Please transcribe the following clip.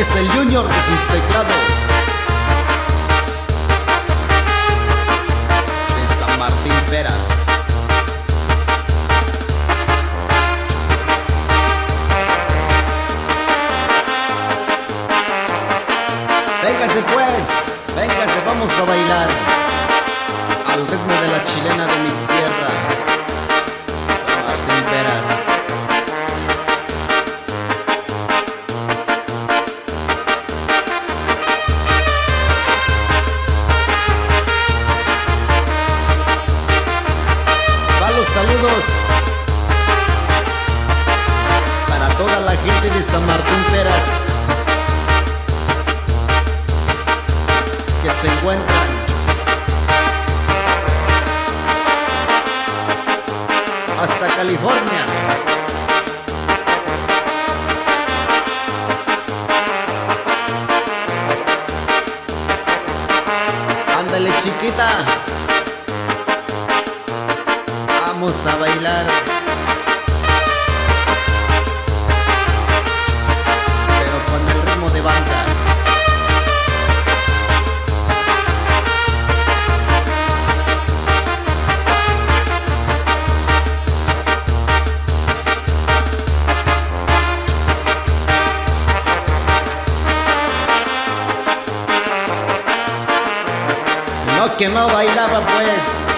es el Junior de sus teclados. De San Martín Peras. Véngase pues, véngase, vamos a bailar al ritmo de la chilena de mi tierra, saludos para toda la gente de San Martín Peras que se encuentran hasta California. Ándale chiquita. A bailar. Pero con el ritmo de banda. No que no bailaba pues.